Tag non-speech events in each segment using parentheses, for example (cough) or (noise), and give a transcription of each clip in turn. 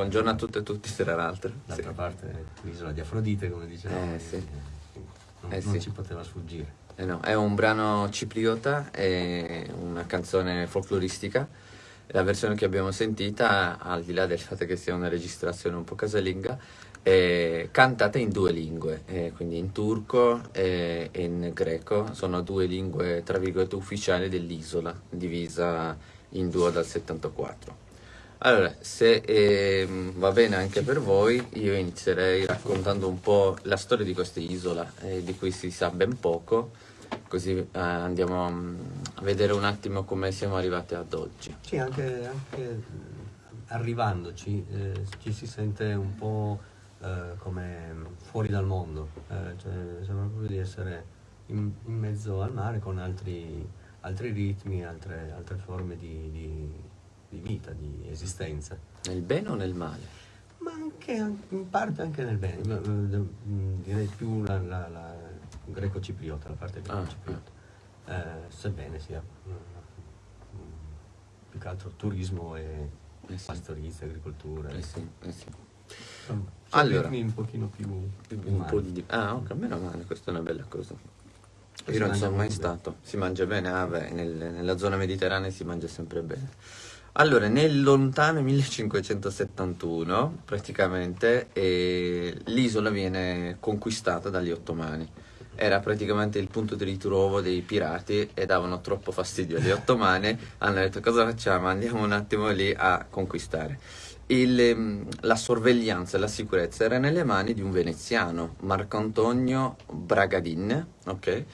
buongiorno a tutte e tutti, tra l'altro. D'altra sì. parte l'isola di Afrodite, come dicevamo, eh, sì. non, eh, non sì. ci poteva sfuggire. Eh no, è un brano cipriota, è una canzone folcloristica. La versione che abbiamo sentita, al di là del fatto che sia una registrazione un po' casalinga, è cantata in due lingue, eh, quindi in turco e in greco. Sono due lingue, tra virgolette, ufficiali dell'isola, divisa in due dal 74. Allora, se eh, va bene anche per voi, io inizierei raccontando un po' la storia di questa isola, eh, di cui si sa ben poco, così eh, andiamo a vedere un attimo come siamo arrivati ad oggi. Sì, anche, anche arrivandoci eh, ci si sente un po' eh, come fuori dal mondo, eh, cioè, sembra proprio di essere in, in, mezzo al mare con altri, altri ritmi, altre, altre forme di, di, di, vita, di esistenza. Nel bene o nel male? Ma anche in parte anche nel bene, direi più la, la, la greco-cipriota, la parte greco-cipriota, ah, ah. eh, sebbene sia più che altro turismo e eh sì. pastorizia, agricoltura. Eh sì, eh sì. Insomma, allora, un pochino più, più un po' di ah ok meno male questa è una bella cosa io non sono mai stato si mangia bene ah, beh, nel, nella zona mediterranea si mangia sempre bene allora nel lontano 1571 praticamente eh, l'isola viene conquistata dagli ottomani. Era praticamente il punto di ritrovo dei pirati e davano troppo fastidio agli ottomani. (laughs) Hanno detto cosa facciamo? Andiamo un attimo lì a conquistare. Il, ehm, la sorveglianza e la sicurezza era nelle mani di un veneziano, Marco Antonio Bragadin, ok?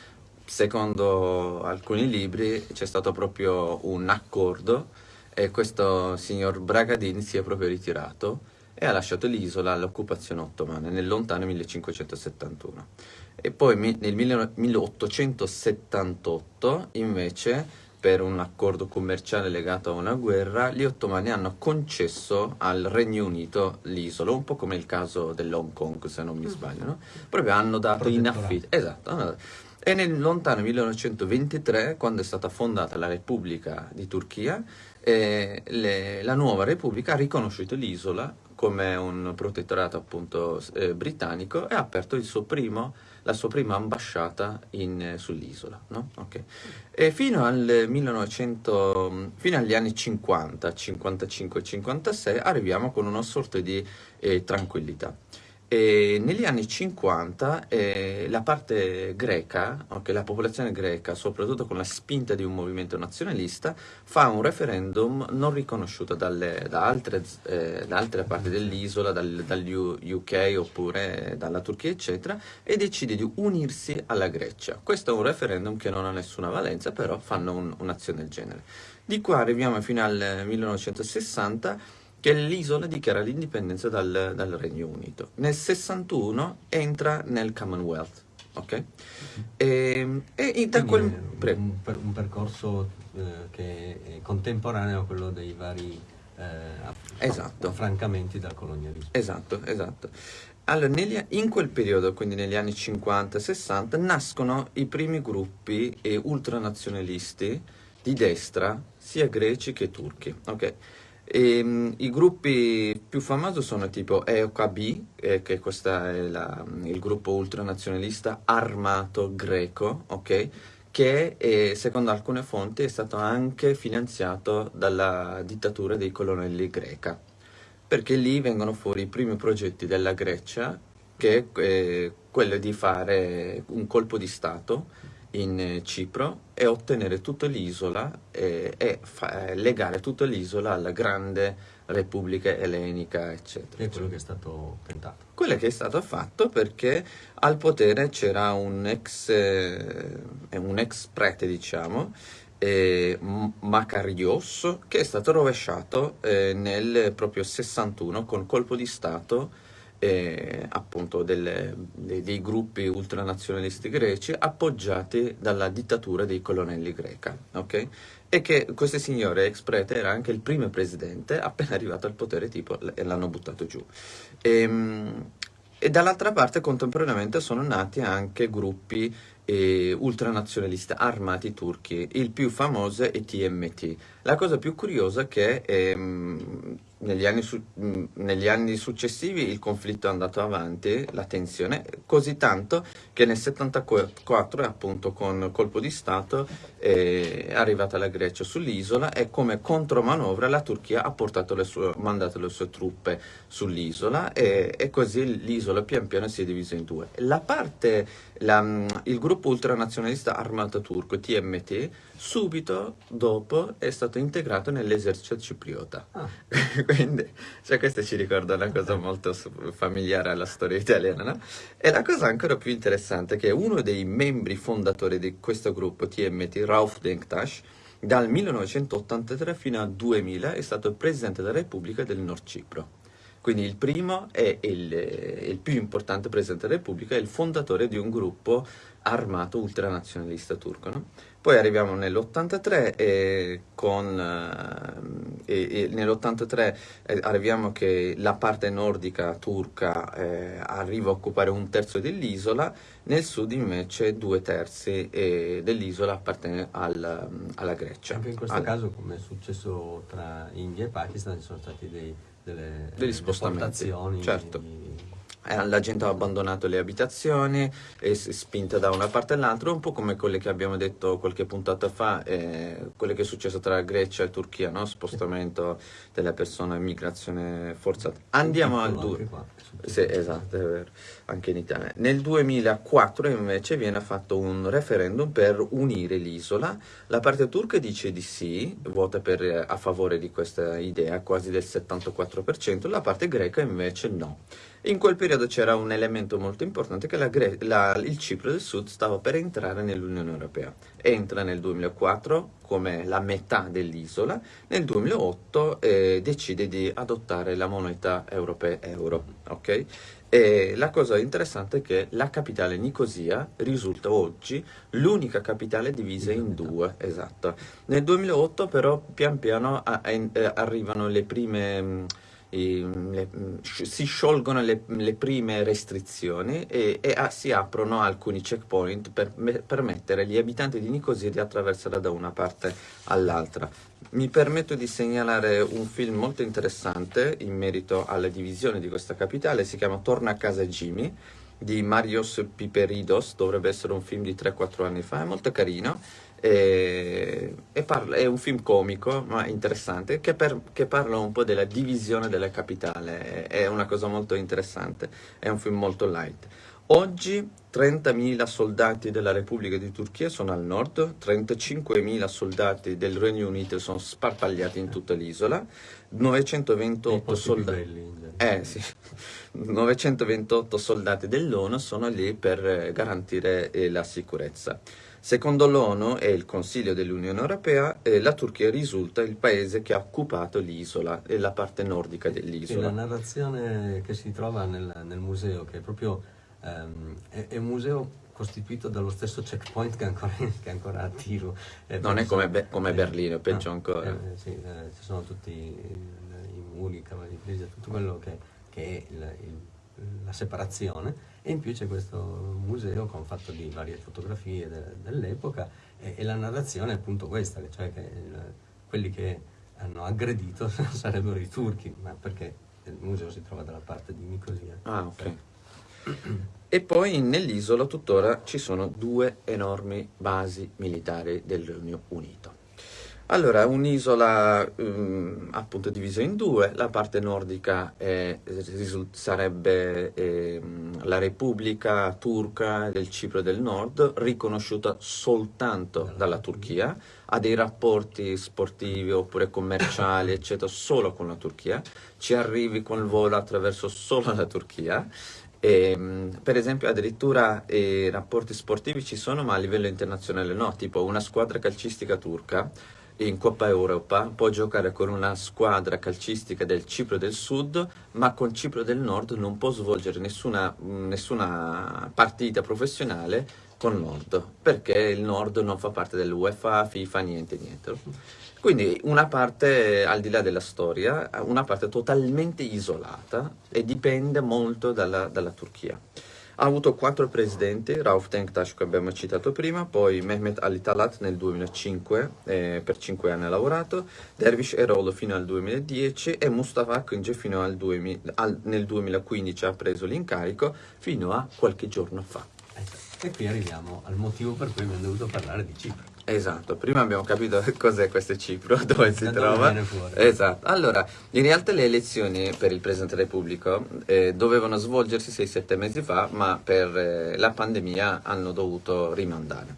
Secondo alcuni libri c'è stato proprio un accordo e questo signor Bragadin si è proprio ritirato e ha lasciato l'isola all'occupazione ottomana nel lontano 1571. E poi nel 1878 invece per un accordo commerciale legato a una guerra, gli ottomani hanno concesso al Regno Unito l'isola, un po' come il caso dell'Hong Kong, se non mi sbaglio, no? Proprio hanno dato in affitto. Esatto. E nel lontano 1923, quando è stata fondata la Repubblica di Turchia, eh, le, la nuova Repubblica ha riconosciuto l'isola come un protettorato appunto eh, britannico e ha aperto primo, la sua prima ambasciata eh, sull'isola. No? Okay. E fino, al 1900, fino agli anni 50, 55 e 56 arriviamo con una sorta di eh, tranquillità. E negli anni 50 eh, la parte greca, okay, la popolazione greca, soprattutto con la spinta di un movimento nazionalista, fa un referendum non riconosciuto dalle, da, altre, eh, da, altre, parti dell'isola, dal, UK oppure dalla Turchia, eccetera, e decide di unirsi alla Grecia. Questo è un referendum che non ha nessuna valenza, però fanno un, un'azione del genere. Di qua arriviamo fino al 1960 che l'isola dichiara l'indipendenza dal, dal, Regno Unito. Nel 61 entra nel Commonwealth, ok? E, e da quel... Un, per, un, percorso eh, che è contemporaneo a quello dei vari eh, esatto. affrancamenti dal colonialismo. Esatto, esatto. Allora, negli, in quel periodo, quindi negli anni 50-60, nascono i primi gruppi eh, ultranazionalisti di destra, sia greci che turchi, ok? E, um, I gruppi più famosi sono tipo EOKB, eh, che questo è la, il gruppo ultranazionalista armato greco, ok? che eh, secondo alcune fonti è stato anche finanziato dalla dittatura dei colonnelli greca, perché lì vengono fuori i primi progetti della Grecia, che è eh, quello di fare un colpo di Stato in Cipro e ottenere tutta l'isola e, e fa, legare tutta l'isola alla grande Repubblica Ellenica, eccetera. E quello che è stato tentato. Quello che è stato fatto perché al potere c'era un ex, eh, un ex prete, diciamo, eh, Macarios, che è stato rovesciato eh, nel proprio 61 con colpo di Stato eh, appunto delle, dei, dei, gruppi ultranazionalisti greci appoggiati dalla dittatura dei colonnelli greca, ok? E che questo signore ex prete era anche il primo presidente, (laughs) appena arrivato al potere tipo e l'hanno buttato giù. E, ehm, e dall'altra parte contemporaneamente sono nati anche gruppi eh, ultranazionalisti armati turchi, il più famoso è TMT. La cosa più curiosa è che ehm, negli anni, su, negli anni, successivi il conflitto è andato avanti, la tensione, così tanto che nel 74 appunto con colpo di Stato è arrivata la Grecia sull'isola e come contromanovra la Turchia ha le sue, mandato le sue truppe sull'isola e, e, così l'isola pian piano si è divisa in due. La parte, la, il gruppo ultranazionalista armato turco TMT subito dopo è stato integrato nell'esercito cipriota. Ah. (laughs) Quindi, cioè, questo ci ricorda una cosa (laughs) molto familiare alla storia italiana, no? E la cosa ancora più interessante è che uno dei membri fondatori di questo gruppo TMT, Rauf Denktash, dal 1983 fino al 2000 è stato presidente della Repubblica del Nord Cipro. Quindi il primo è il, il più importante presidente della Repubblica, è il fondatore di un gruppo armato ultranazionalista turco. No? Poi arriviamo nell'83 e con eh, nell'83 eh, arriviamo che la parte nordica turca eh, arriva a occupare un terzo dell'isola, nel sud invece due terzi eh, dell'isola appartiene al, alla Grecia. Anche in questo al... caso, come è successo tra India e Pakistan, ci sono stati dei, delle, degli spostamenti. Certo. Di la gente ha abbandonato le abitazioni e si è spinta da una parte all'altra, un po' come quelle che abbiamo detto qualche puntata fa, eh, quello che è successo tra Grecia e Turchia, no? spostamento delle persone, migrazione forzata. Andiamo al 2. Sì, esatto, è vero, anche in Italia. Nel 2004 invece viene fatto un referendum per unire l'isola. La parte turca dice di sì, vota per, a favore di questa idea, quasi del 74%, la parte greca invece no. In quel periodo c'era un elemento molto importante che la la, il Cipro del Sud stava per entrare nell'Unione Europea. Entra nel 2004 come la metà dell'isola, nel 2008 eh, decide di adottare la moneta europea euro. Okay? E la cosa interessante è che la capitale Nicosia risulta oggi l'unica capitale divisa in due, esatto. Nel 2008 però pian piano a, a, a, arrivano le prime le, si sciolgono le, le, prime restrizioni e, e a, si aprono alcuni checkpoint per me, permettere agli abitanti di Nicosia di attraversare da una parte all'altra. Mi permetto di segnalare un film molto interessante in merito alla divisione di questa capitale, si chiama Torna a casa Jimmy di Marios Piperidos, dovrebbe essere un film di 3-4 anni fa, è molto carino e, e parla, è un film comico ma interessante che, per, che, parla un po' della divisione della capitale, è una cosa molto interessante, è un film molto light. Oggi 30.000 soldati della Repubblica di Turchia sono al nord, 35.000 soldati del Regno Unito sono sparpagliati in tutta l'isola, 928 soldati... Eh, sì. (laughs) 928 soldati dell'ONU sono lì per garantire eh, la sicurezza. Secondo l'ONU e il Consiglio dell'Unione Europea, eh, la Turchia risulta il paese che ha occupato l'isola e la parte nordica dell'isola. la narrazione che si trova nel, nel museo, che è proprio ehm, è, è, un museo costituito dallo stesso checkpoint che è ancora, (laughs) che ancora attivo. Eh, non è come, be come eh, Berlino, peggio no, ancora. Eh, sì, eh, ci sono tutti i, muri, i cavalli di tutto quello che, che è il, il la separazione e in più c'è questo museo con fatto di varie fotografie de, dell'epoca e, e, la narrazione è appunto questa, cioè che il, quelli che hanno aggredito (laughs) sarebbero i turchi, ma perché il museo si trova dalla parte di Nicosia. Ah, ok. (clears throat) E poi nell'isola tuttora ci sono due enormi basi militari del Regno Unito. Allora, un'isola um, appunto divisa in due, la parte nordica è, sarebbe eh, la Repubblica Turca del Cipro del Nord, riconosciuta soltanto dalla Turchia, ha dei rapporti sportivi oppure commerciali, eccetera, solo con la Turchia, ci arrivi con il volo attraverso solo la Turchia. E, ehm, per esempio addirittura i rapporti sportivi ci sono ma a livello internazionale no, tipo una squadra calcistica turca in Coppa Europa può giocare con una squadra calcistica del Cipro del Sud, ma con Cipro del Nord non può svolgere nessuna, nessuna partita professionale con Nord, perché il Nord non fa parte dell'UEFA, FIFA, niente, niente. Quindi una parte, al di là della storia, una parte totalmente isolata e dipende molto dalla, dalla Turchia. Ha avuto quattro presidenti, Rauf Denktash che abbiamo citato prima, poi Mehmet Ali Talat nel 2005, eh, per cinque anni ha lavorato, Dervish Erolo fino al 2010 e Mustafa Akınce fino al 2000, al, nel 2015 ha preso l'incarico fino a qualche giorno fa. E qui arriviamo al motivo per cui abbiamo dovuto parlare di Cipro. Esatto, prima abbiamo capito (laughs) cos'è questo Cipro, (laughs) dove si Da trova. Esatto, allora, in realtà le elezioni per il Presidente della Repubblica eh, dovevano svolgersi 6-7 mesi fa, ma per eh, la pandemia hanno dovuto rimandare.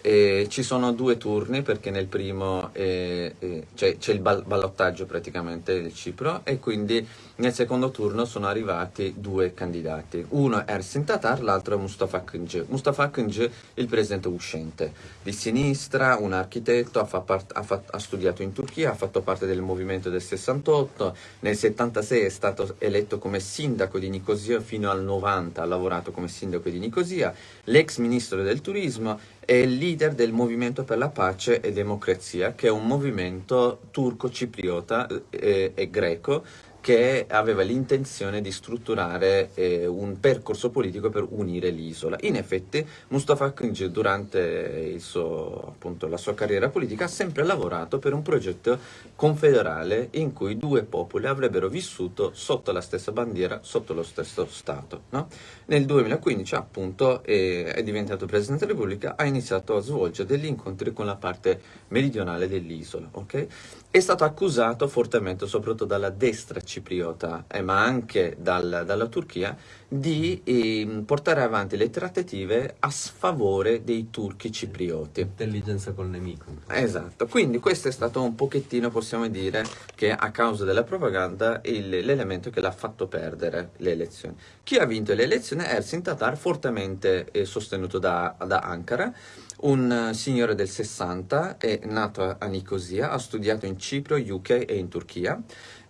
E ci sono due turni perché nel primo eh, eh, c'è, c'è il bal- ballottaggio praticamente del Cipro e quindi nel secondo turno sono arrivati due candidati. Uno è Ersin Tatar, l'altro è Mustafa Akıncı. Mustafa Akıncı, il presidente uscente, di sinistra, un architetto, ha, ha ha studiato in Turchia, ha fatto parte del movimento del 68, nel 76 è stato eletto come sindaco di Nicosia, fino al 90 ha lavorato come sindaco di Nicosia, l'ex ministro del turismo è il leader del Movimento per la Pace e Democrazia, che è un movimento turco-cipriota eh, e greco che aveva l'intenzione di strutturare eh, un percorso politico per unire l'isola. In effetti Mustafa Akıncı durante suo, appunto, la sua carriera politica ha sempre lavorato per un progetto confederale in cui due popoli avrebbero vissuto sotto la stessa bandiera, sotto lo stesso Stato. no? Nel 2015 appunto eh, è diventato Presidente della Repubblica, ha iniziato a svolgere degli incontri con la parte meridionale dell'isola. ok? È stato accusato fortemente, soprattutto dalla destra cipriota, eh, ma anche dal- dalla Turchia, di ehm, portare avanti le trattative a sfavore dei turchi ciprioti. Intelligenza col nemico. Esatto, quindi questo è stato un pochettino, possiamo dire, che a causa della propaganda l'elemento che l'ha fatto perdere le elezioni. Chi ha vinto le elezioni è Ersin Tatar, fortemente eh, sostenuto da, da Ankara, un eh, signore del 60, è nato a- Nicosia, ha studiato in Cipro, UK e in Turchia,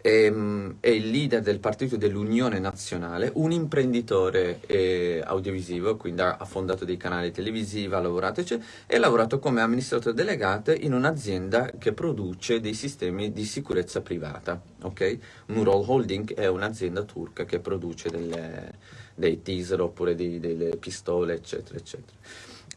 ehm, è il leader del partito dell'Unione Nazionale, un imprenditore eh, audiovisivo, quindi ha, ha fondato dei canali televisivi, ha lavorato eccetera, e ha lavorato come amministratore delegato in un'azienda che produce dei sistemi di sicurezza privata. ok? Nurol Holding è un'azienda turca che produce delle- dei teaser oppure dei- delle pistole, eccetera, eccetera.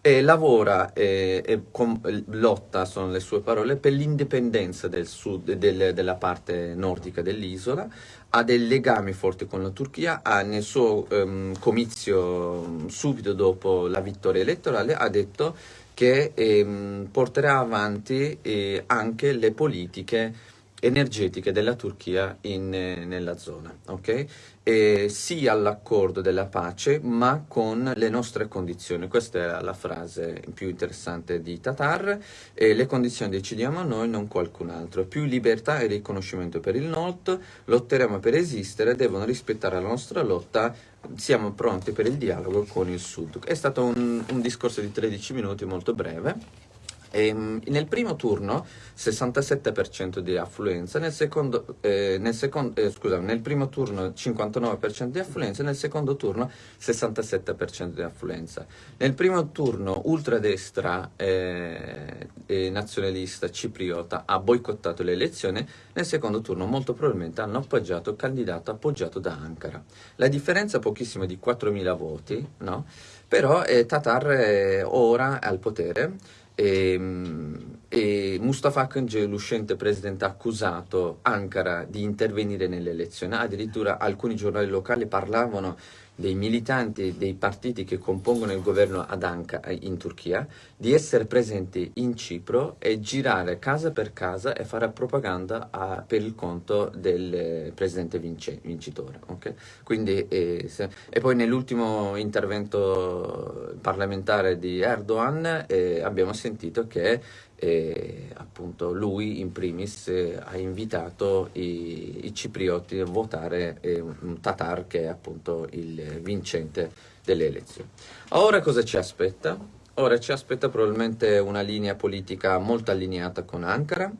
E lavora e, e com- lotta, sono le sue parole, per l'indipendenza del del- della parte nordica dell'isola, ha dei legami forti con la Turchia, ha nel suo ehm, comizio subito dopo la vittoria elettorale ha detto che ehm, porterà avanti eh, anche le politiche energetiche della Turchia in, eh, nella zona, ok? E sì all'accordo della pace, ma con le nostre condizioni. Questa è la frase più interessante di Tatar. E le condizioni decidiamo noi, non qualcun altro. Più libertà e riconoscimento per il nord, lotteremo per esistere, devono rispettare la nostra lotta, siamo pronti per il dialogo con il sud. È stato un, un discorso di 13 minuti molto breve. Ehm, nel primo turno 67% di affluenza, nel secondo, eh, nel secon- eh, scusa, nel primo turno 59% di affluenza, nel secondo turno 67% di affluenza. Nel primo turno ultradestra eh, e nazionalista cipriota ha boicottato le elezioni, nel secondo turno molto probabilmente hanno appoggiato il candidato appoggiato da Ankara. La differenza è pochissima di 4.000 voti, no? però eh, Tatar eh, ora è al potere e, e Mustafa Akıncı, l'uscente presidente, ha accusato Ankara di intervenire nelle elezioni. Addirittura alcuni giornali locali parlavano dei militanti dei partiti che compongono il governo ad Ankara in Turchia di essere presenti in Cipro e girare casa per casa e fare propaganda a- per il conto del eh, presidente vince- vincitore. ok? Quindi, eh, se- e poi nell'ultimo intervento parlamentare di Erdogan eh, abbiamo sentito che eh, appunto lui in primis eh, ha invitato i, i ciprioti a votare eh, un Tatar che è appunto il vincente delle elezioni. Ora cosa ci aspetta? Ora ci aspetta probabilmente una linea politica molto allineata con Ankara,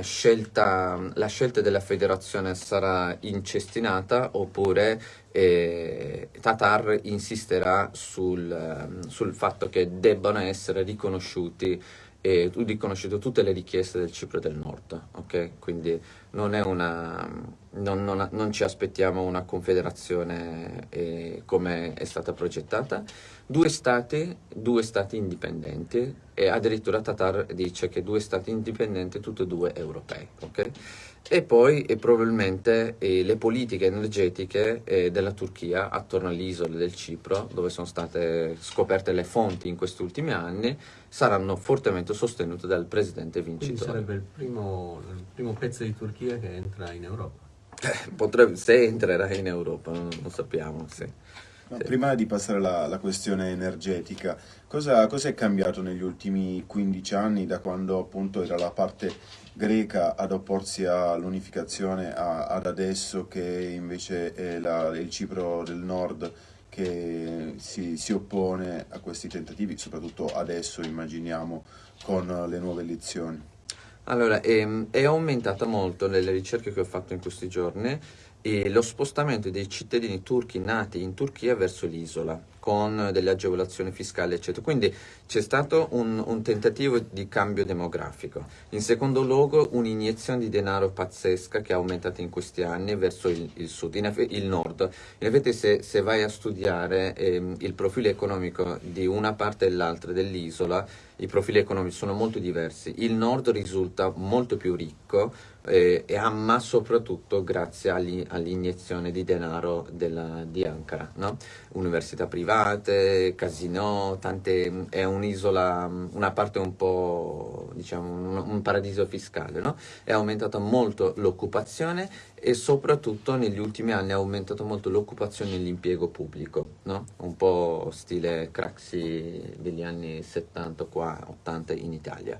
scelta, la scelta della federazione sarà incestinata oppure eh, Tatar insisterà sul, ehm, sul fatto che debbano essere riconosciuti e riconosciute tutte le richieste del Cipro del Nord, ok? Quindi non è una, non, non, non ci aspettiamo una confederazione eh, come è stata progettata, due stati, due stati indipendenti e addirittura Tatar dice che due stati indipendenti, tutti e due europei. Okay? E poi e probabilmente eh, le politiche energetiche eh, della Turchia attorno all'isola del Cipro, dove sono state scoperte le fonti in questi ultimi anni, saranno fortemente sostenute dal presidente vincitore. Quindi sarebbe il primo, il primo pezzo di Turchia che entra in Europa. Eh, potrebbe, se entrerà in Europa, non, non sappiamo. Sì. No, prima di passare alla, questione energetica, cosa, cosa, è cambiato negli ultimi 15 anni da quando appunto era la parte greca ad opporsi all'unificazione ad adesso che invece è la, il Cipro del Nord che si, si, oppone a questi tentativi, soprattutto adesso immaginiamo con le nuove elezioni? Allora, ehm, è aumentata molto nelle ricerche che ho fatto in questi giorni e lo spostamento dei cittadini turchi nati in Turchia verso l'isola con delle agevolazioni fiscali eccetera. Quindi c'è stato un, un, tentativo di cambio demografico. In secondo luogo un'iniezione di denaro pazzesca che è aumentata in questi anni verso il, il sud, il nord. In effetti se, se vai a studiare ehm, il profilo economico di una parte e l'altra dell'isola i profili economici sono molto diversi il nord risulta molto più ricco eh, ma soprattutto grazie all'iniezione di denaro della, di Ankara, no? università private, casino, tante, è un'isola, una parte un po', diciamo, un, un paradiso fiscale, no? è aumentata molto l'occupazione e soprattutto negli ultimi anni ha aumentato molto l'occupazione nell'impiego pubblico, no? un po' stile Craxi degli anni 70 qua, 80 in Italia.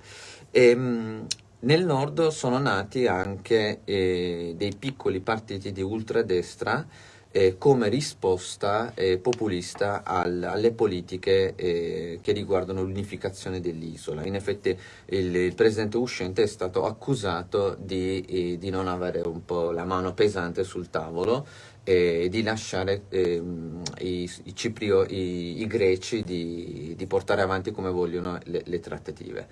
E, ehm, nel nord sono nati anche eh, dei piccoli partiti di ultradestra eh, come risposta eh, populista al, alle politiche eh, che riguardano l'unificazione dell'isola. In effetti il, il, presidente uscente è stato accusato di, eh, di, non avere un po' la mano pesante sul tavolo e di lasciare ehm, i, i, ciprio, i, i greci di, di, portare avanti come vogliono le, le trattative.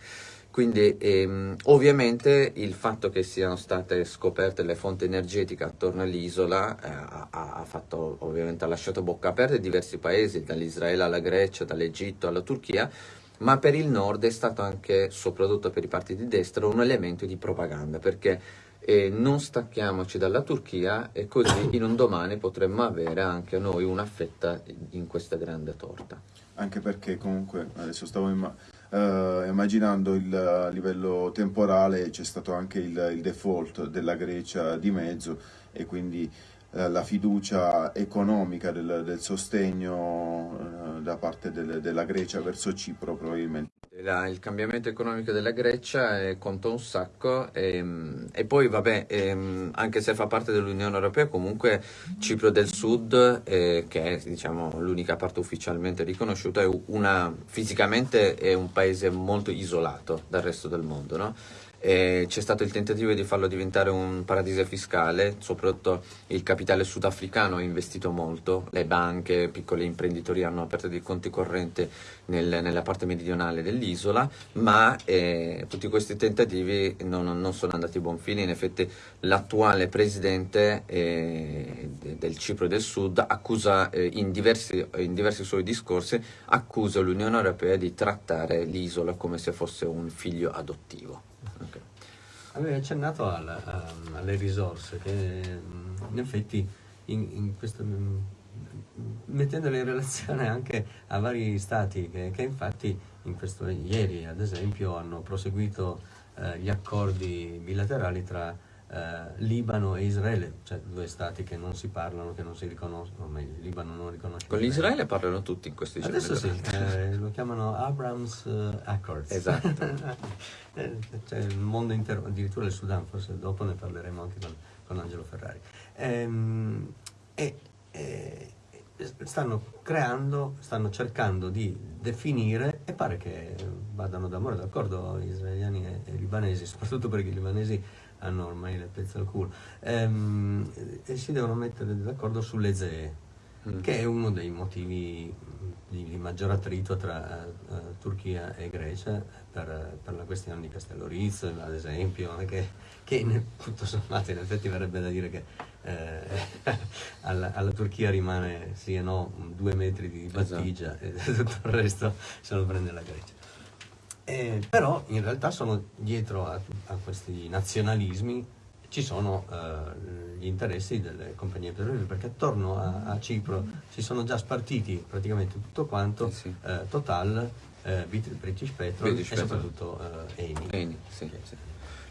Quindi ehm, ovviamente il fatto che siano state scoperte le fonti energetiche attorno all'isola eh, ha, ha, fatto, ha lasciato bocca aperta diversi paesi, dall'Israele alla Grecia, dall'Egitto alla Turchia, ma per il nord è stato anche, soprattutto per i partiti di destra, un elemento di propaganda, perché eh, non stacchiamoci dalla Turchia e così in un domani potremmo avere anche noi una fetta in questa grande torta. Anche perché comunque, adesso stavo immaginando, Uh, immaginando il uh, livello temporale c'è stato anche il, il, default della Grecia di mezzo e quindi uh, la fiducia economica del, del sostegno da parte del, della Grecia verso Cipro probabilmente la, il cambiamento economico della Grecia eh, conta un sacco e, ehm, e poi vabbè, eh, anche se fa parte dell'Unione Europea, comunque Cipro del Sud, eh, che è diciamo, l'unica parte ufficialmente riconosciuta, è una, fisicamente è un paese molto isolato dal resto del mondo. No? c'è stato il tentativo di farlo diventare un paradiso fiscale, soprattutto il capitale sudafricano ha investito molto, le banche, piccoli imprenditori hanno aperto dei conti correnti nel, nella parte meridionale dell'isola, ma eh, tutti questi tentativi non, non, sono andati a buon fine, in effetti l'attuale presidente eh, del Cipro del Sud accusa eh, in, diversi, in diversi suoi discorsi accusa l'Unione Europea di trattare l'isola come se fosse un figlio adottivo. Okay. Avevi accennato alla, a, alle risorse che in effetti in, in questo, mettendole in relazione anche a vari stati che, che infatti questo, ieri ad esempio hanno proseguito eh, gli accordi bilaterali tra eh, Libano e Israele, cioè due stati che non si parlano, che non si riconoscono, il Libano non riconosce. Con l'Israele parlano tutti in questi giorni. Adesso sì, eh, lo chiamano Abrams uh, Accords. Esatto. (laughs) Eh, c'è il mondo intero, addirittura il Sudan, forse dopo ne parleremo anche con, con Angelo Ferrari. Ehm, e, e, stanno creando, stanno cercando di definire e pare che vadano d'amore d'accordo israeliani e, e libanesi, (laughs) soprattutto perché i libanesi hanno ormai le pezze al culo, ehm, e si devono mettere d'accordo sulle zee. Mm. che è uno dei motivi di, di maggior attrito tra uh, Turchia e Grecia per, per, la questione di Castello Riz, ad esempio, che, che tutto sommato in effetti verrebbe da dire che eh, (laughs) alla, alla, Turchia rimane sì e no due metri di battigia esatto. e (laughs) tutto il resto se lo prende la Grecia. Eh, però in realtà sono dietro a, a questi nazionalismi ci sono eh, gli interessi delle compagnie petrolifere perché attorno a, a, Cipro si sono già spartiti praticamente tutto quanto, sì. Eh, Total, eh, British Petrol British e Petrol. soprattutto eh, Eni. Eni sì, sì.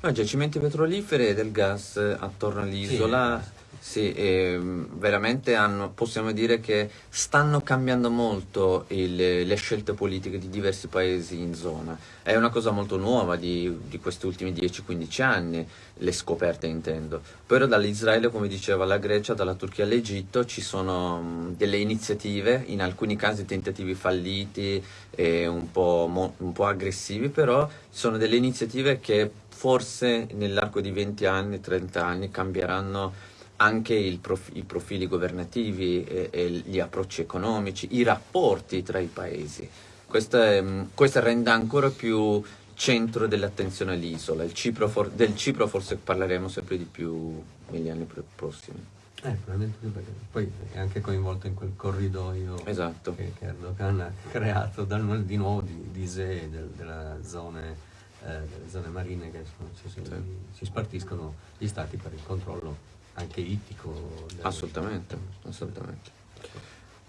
No, giacimenti petroliferi e del gas attorno all'isola sì, ehm, veramente hanno, possiamo dire che stanno cambiando molto il, le scelte politiche di diversi paesi in zona. È una cosa molto nuova di, di questi ultimi 10-15 anni, le scoperte intendo. Però dall'Israele, come diceva la Grecia, dalla Turchia all'Egitto ci sono delle iniziative, in alcuni casi tentativi falliti e un po', un po' aggressivi, però sono delle iniziative che forse nell'arco di 20 anni, 30 anni cambieranno anche prof, i profili governativi e, e, gli approcci economici, i rapporti tra i paesi. Questo, è, questo rende ancora più centro dell'attenzione all'isola. Del Cipro forse parleremo sempre di più negli anni prossimi. Eh, probabilmente perché poi è anche coinvolto in quel corridoio esatto. che, che, Erdogan ha creato dal, di nuovo di, di SE, del, della zone, eh, delle zone marine che sono, si, si, sì. si spartiscono gli stati per il controllo anche ittico. Assolutamente, assolutamente.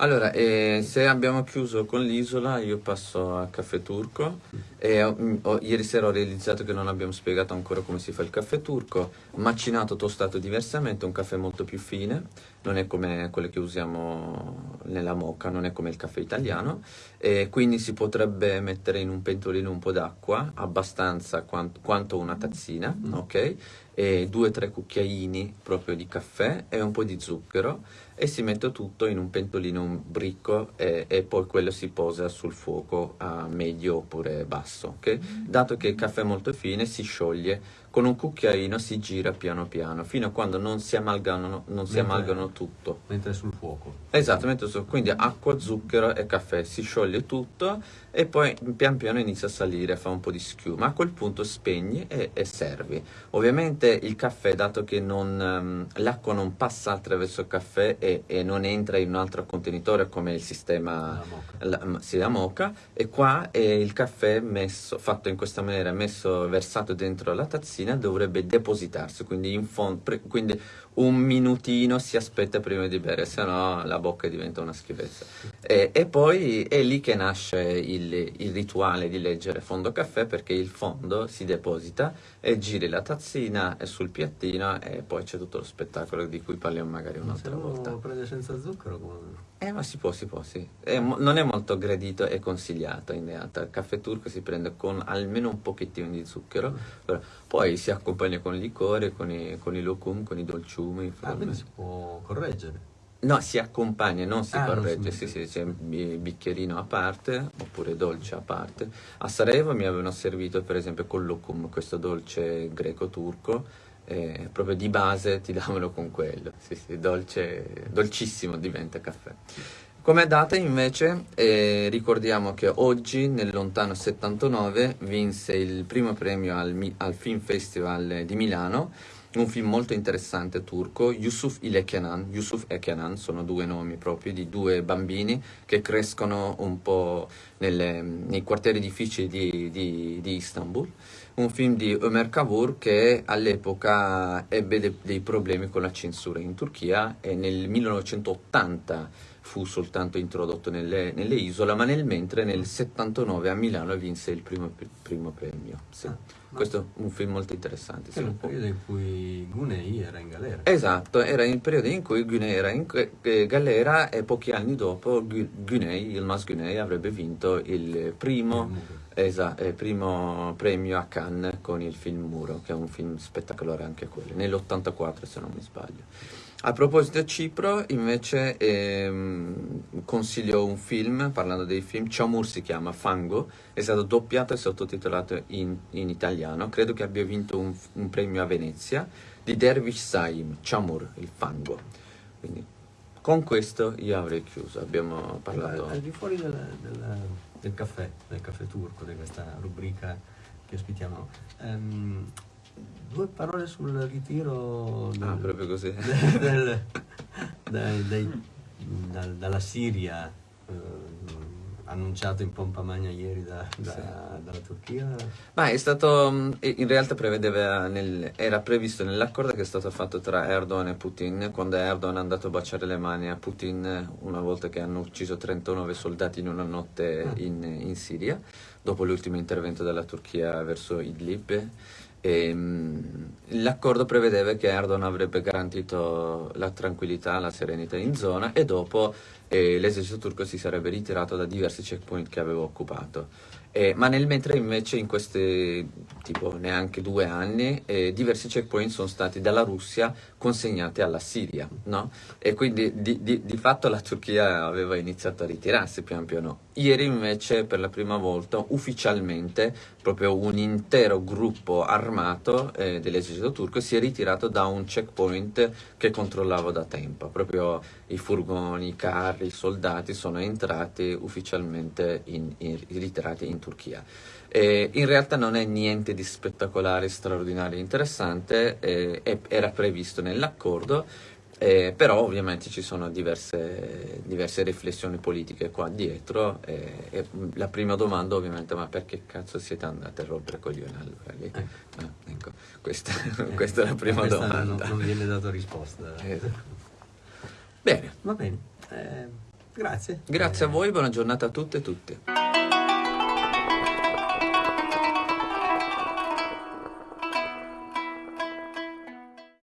Allora, eh, se abbiamo chiuso con l'isola, io passo a Caffè Turco. E ho, ho, ieri sera ho realizzato che non abbiamo spiegato ancora come si fa il caffè turco. Macinato, tostato diversamente, un caffè molto più fine, non è come quello che usiamo nella mocca, non è come il caffè italiano. E quindi si potrebbe mettere in un pentolino un po' d'acqua, abbastanza quanto, quanto una tazzina, mm. ok? E due o tre cucchiaini proprio di caffè e un po' di zucchero e si mette tutto in un pentolino, un bricco e, e, poi quello si posa sul fuoco a medio oppure basso. Okay? Dato che il caffè è molto fine si scioglie con un cucchiaino si gira piano piano fino a quando non si amalgano, non si amalgano tutto. Mentre è sul fuoco. Esattamente, quindi acqua, zucchero e caffè, si scioglie tutto e poi pian piano inizia a salire, fa un po' di schiuma. A quel punto spegni e, e servi. Ovviamente il caffè, dato che um, l'acqua non passa attraverso il caffè e, e, non entra in un altro contenitore come il sistema la, la, sì, la moca, e qua è il caffè messo, fatto in questa maniera, messo, versato dentro la tazzina mattina dovrebbe depositarsi, quindi, quindi, un minutino si aspetta prima di bere, se no la bocca diventa una schifezza. E, e poi è lì che nasce il, il, rituale di leggere fondo caffè perché il fondo si deposita e giri la tazzina sul piattino e poi c'è tutto lo spettacolo di cui parliamo magari un'altra volta. Prende senza zucchero? Come... Eh, ma si può, si può, sì. È, non è molto gradito e consigliato in realtà. Il caffè turco si prende con almeno un pochettino di zucchero, mm. poi si accompagna con il liquore, con i, con i locum, con i dolciumi. Ah, quindi si può correggere? No, si accompagna, non si ah, corregge, non sì, sì, c'è un bicchierino a parte, oppure dolce a parte. A Sarajevo mi avevano servito per esempio con locum, questo dolce greco-turco, eh, proprio di base ti davano con quello, sì, sì, dolce, dolcissimo diventa caffè. Come data invece eh, ricordiamo che oggi nel lontano 79 vinse il primo premio al, al Film Festival di Milano un film molto interessante turco, Yusuf ile Kenan. Yusuf e Kenan sono due nomi proprio di due bambini che crescono un po' nelle, nei quartieri difficili di, di, di, Istanbul. Un film di Ömer Kavur che all'epoca ebbe de, dei problemi con la censura in Turchia e nel 1980 fu soltanto introdotto nelle, nelle isole, ma nel mentre nel 79 a Milano vinse il primo, primo premio. Sì. Ah, Questo è un film molto interessante. Era il periodo in cui Gunei era in galera. Esatto, era il periodo in cui Gunei era in eh, galera e pochi anni dopo Gunei, Yilmaz Gunei avrebbe vinto il primo, esatto, il primo premio a Cannes con il film Muro, che è un film spettacolare anche quello, nell'84 se non mi sbaglio. A proposito di Cipro, invece, ehm, consiglio un film, parlando dei film, Chamur si chiama, Fango, è stato doppiato e sottotitolato in, in italiano, credo che abbia vinto un, un, premio a Venezia, di Dervish Saim, Chamur, il fango. Quindi Con questo io avrei chiuso, abbiamo parlato... al di fuori del, del- del caffè, del caffè turco, di questa rubrica che ospitiamo, ehm, due parole sul ritiro del- Ah, proprio così. (laughs) del- dai- dai- dal- dalla Siria, ehm, annunciato in pompa magna ieri da- da- dalla Turchia. Ma è stato, mh, in realtà prevedeva, nel- era previsto nell'accordo che è stato fatto tra Erdogan e Putin, quando Erdogan è andato a baciare le mani a Putin una volta che hanno ucciso 39 soldati in una notte in, in Siria, dopo l'ultimo intervento della Turchia verso Idlib. E, mh, l'accordo prevedeva che Erdogan avrebbe garantito la tranquillità, la serenità in zona e dopo eh, l'esercito turco si sarebbe ritirato da diversi checkpoint che aveva occupato. Eh, ma nel mentre invece in questi tipo neanche due anni eh, diversi checkpoint sono stati dalla Russia consegnati alla Siria, no? E quindi di, di- di fatto la Turchia aveva iniziato a ritirarsi pian piano. Ieri invece per la prima volta ufficialmente proprio un intero gruppo armato eh, dell'esercito turco si è ritirato da un checkpoint che controllava da tempo. Proprio i furgoni, i carri, i soldati sono entrati ufficialmente in, in- ritirati in Turchia. Eh, in realtà non è niente di spettacolare, straordinario, interessante, eh, era previsto nell'accordo, eh, però ovviamente ci sono diverse, diverse riflessioni politiche qua dietro. eh, e la prima domanda ovviamente, ma perché cazzo siete andati a rompere coglioni allora lì? Ah, ecco, questa, (laughs) questa è la prima domanda. Non, non viene data risposta. Eh, Bene, Va bene, eh, grazie. grazie a voi, buona giornata a tutte e tutti.